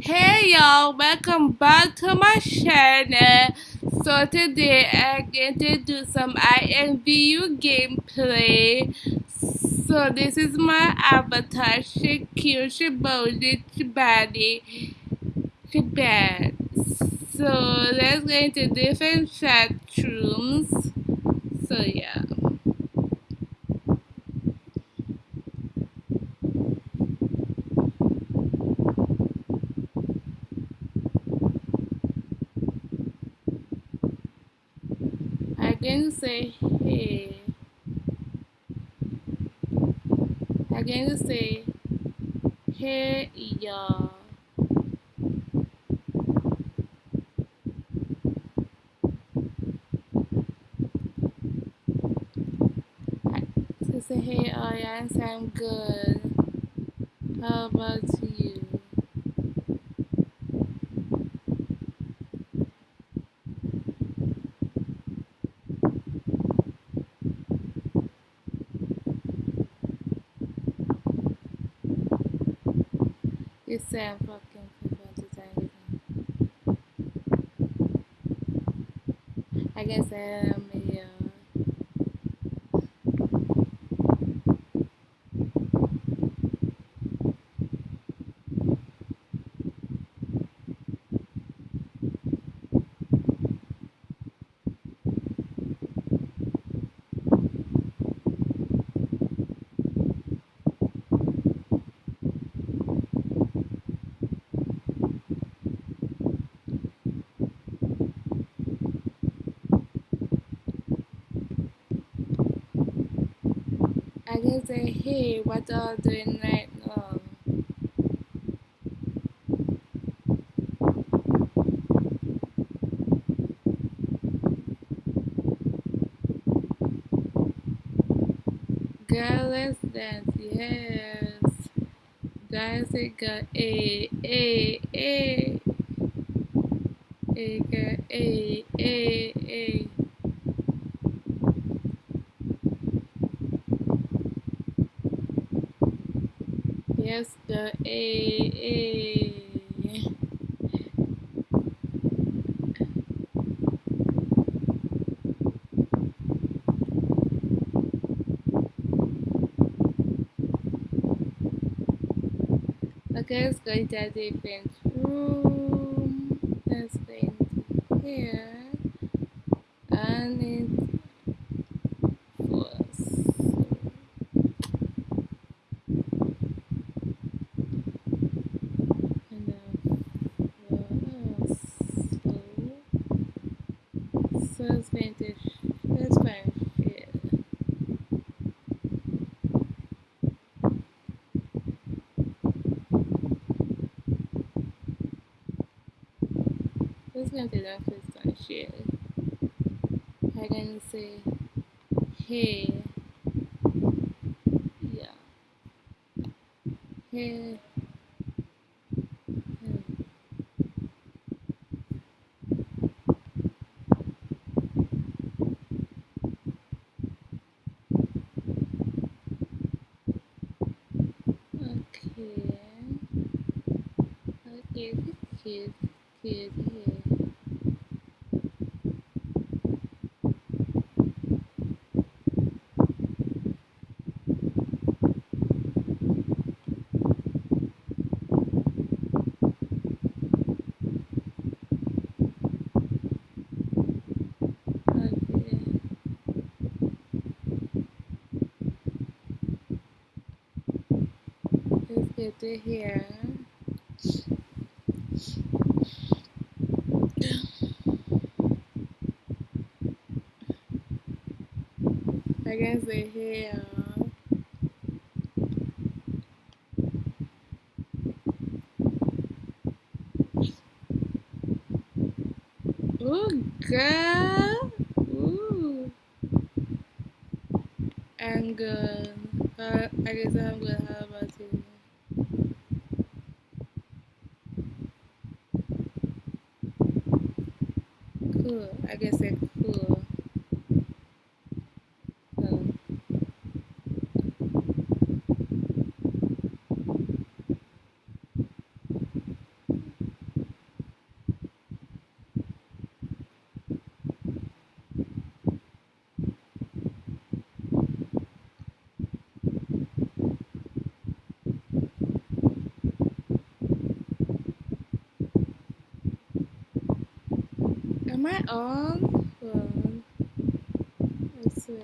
Hey y'all, welcome back to my channel. So today I'm going to do some IMVU gameplay. So this is my avatar, Shakir Shabodi Chibadi Chibad. So let's go into different chat rooms. So yeah. I'm going to say hey. I'm going to say hey y'all. To say hey audience, I'm good. How about you? You say I'm fucking time. I guess I am a uh, I can say hey, what are doing right now? Girl, dance, yes. Guys, it got a a a a a a a. Yes, the a a. Okay, let's go into a different room. Let's go here. And it was. And uh, so, go into. Let's into that first one share. I'm gonna say, hey, yeah, hey. hmm, Okay. Okay, kid, kid, here. Get to here. I can here. Ooh, girl. Ooh. I'm good. I guess I'm good. How about you? Cool. I guess it's on one. Let's see.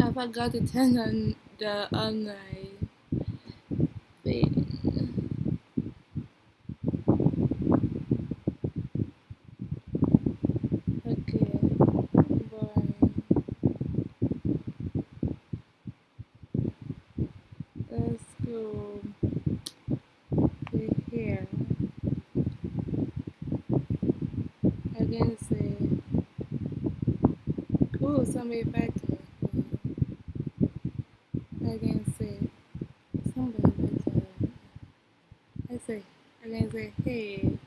I forgot to turn on the online. Wait. I say, I can say, hey.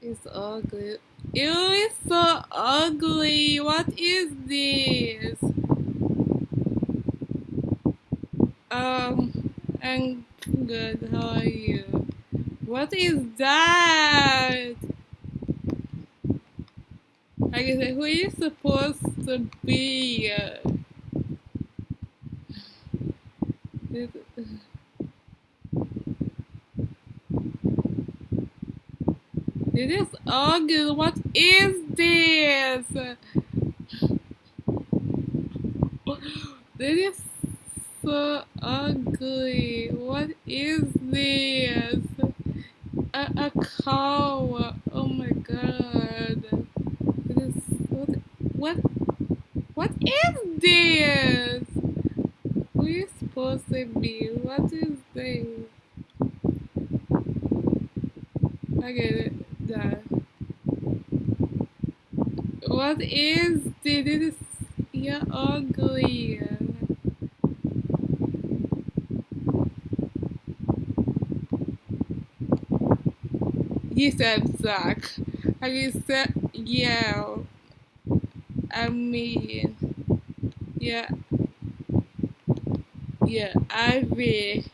It's ugly. Ew, it's so ugly. What is this? Um, I'm good. How are you? What is that? I say, who you supposed to be? This, this is ugly. What is this? This is so ugly. What is this? A, cow. Oh my god. This what what what is this? Who is supposed to be? What is this? I get it. Done. What is this? This is you're ugly. You said suck. I said yeah. I mean yeah yeah Ivy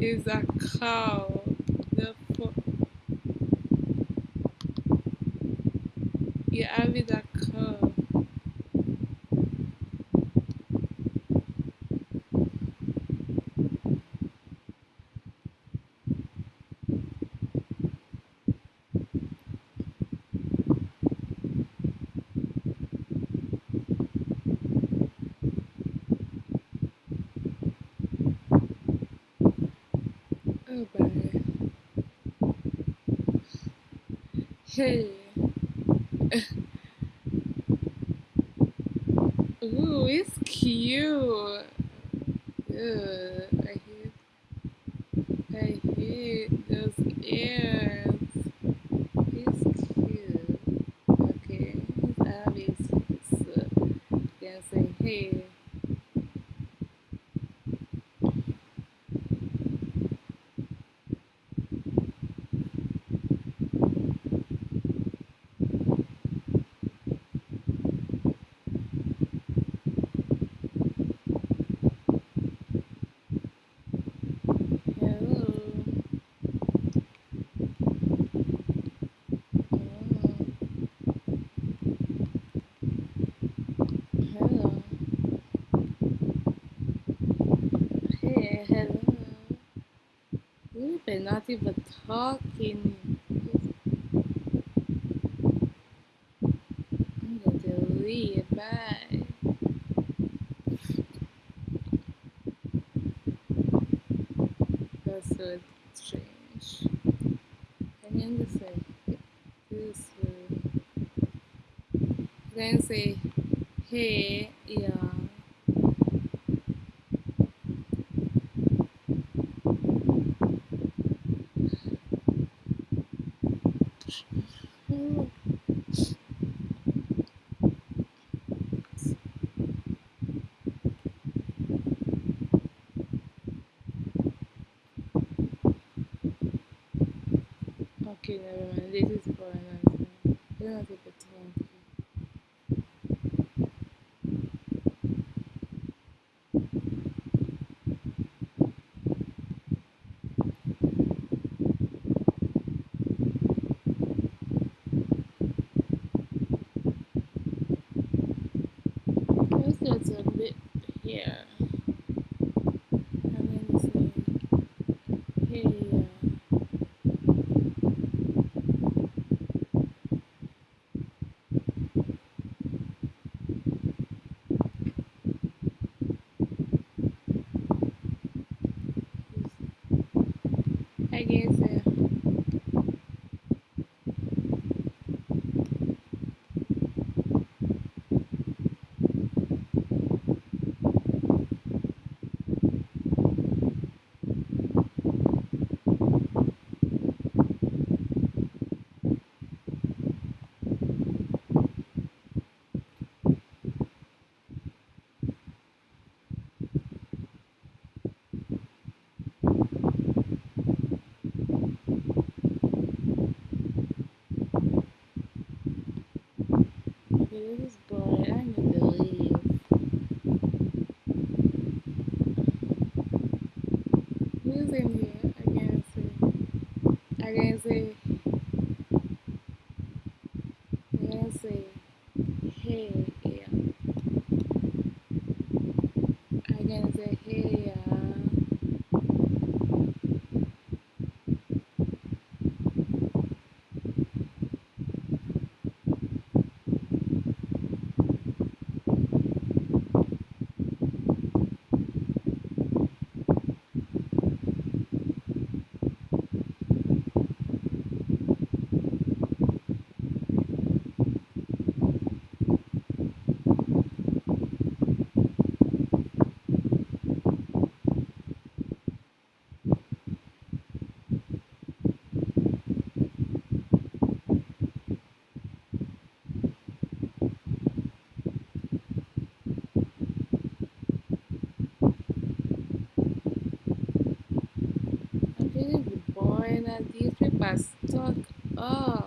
is a cow. Therefore yeah Ivy is a cow. Oh bye. Hey. Ooh, it's cute. Ugh, I hate I hate those ears. It's cute. Okay, it's obvious. So, say, hey. Hello. Oh, hello. Hey, hello. We've been not even talking. I'm going to leave. Bye. That's so strange. Can you understand? This way. Then say, hey, yeah. Oh, Mind. This is for time. You're not able to people oh. are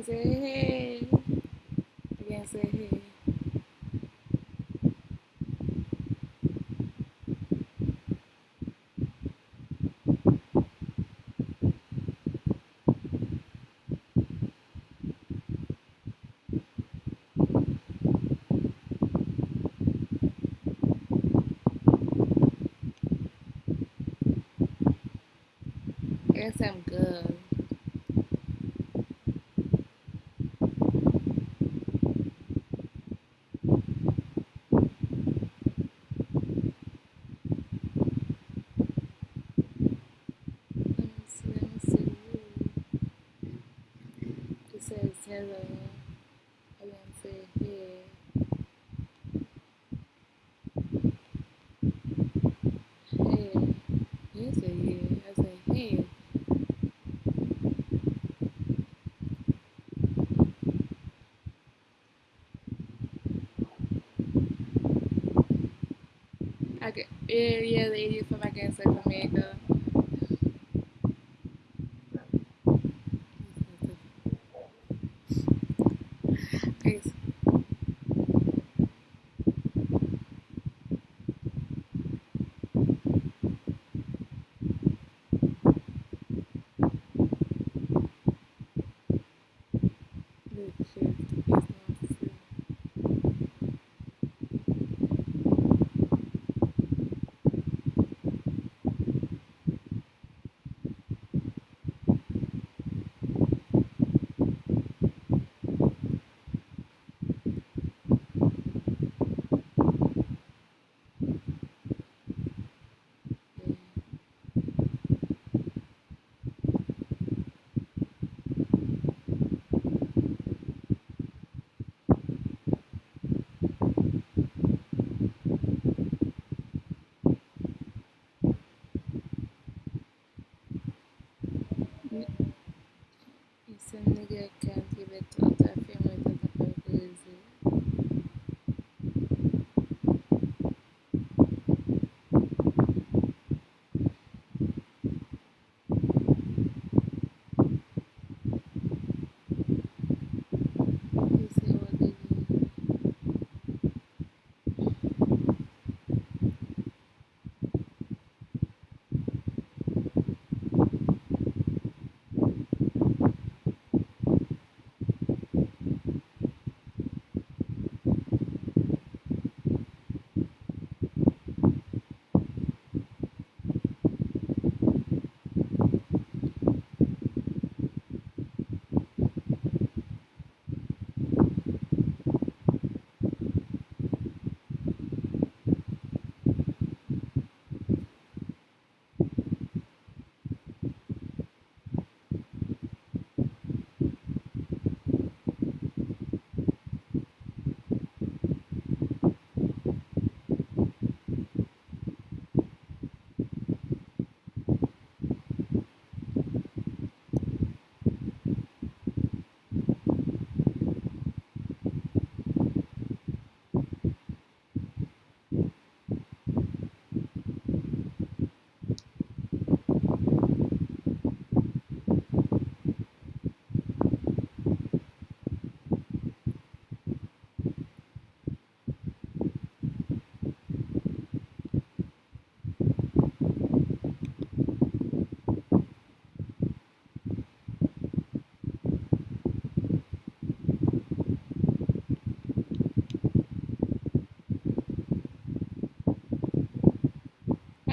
I can say hey. I can hello. I want to say hey. Hey. You say hey. I say hey. Okay. Yeah, yeah, ladies from Against America.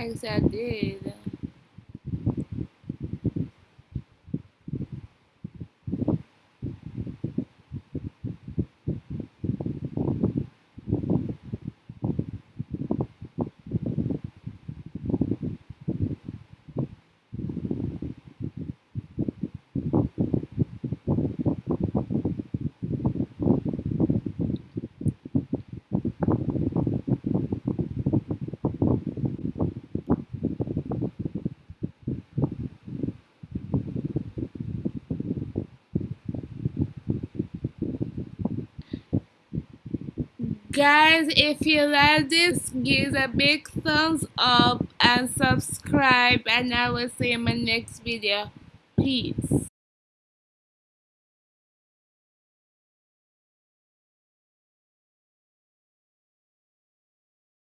I said I did. Guys, if you like this, give a big thumbs up and subscribe and I will see you in my next video. Peace.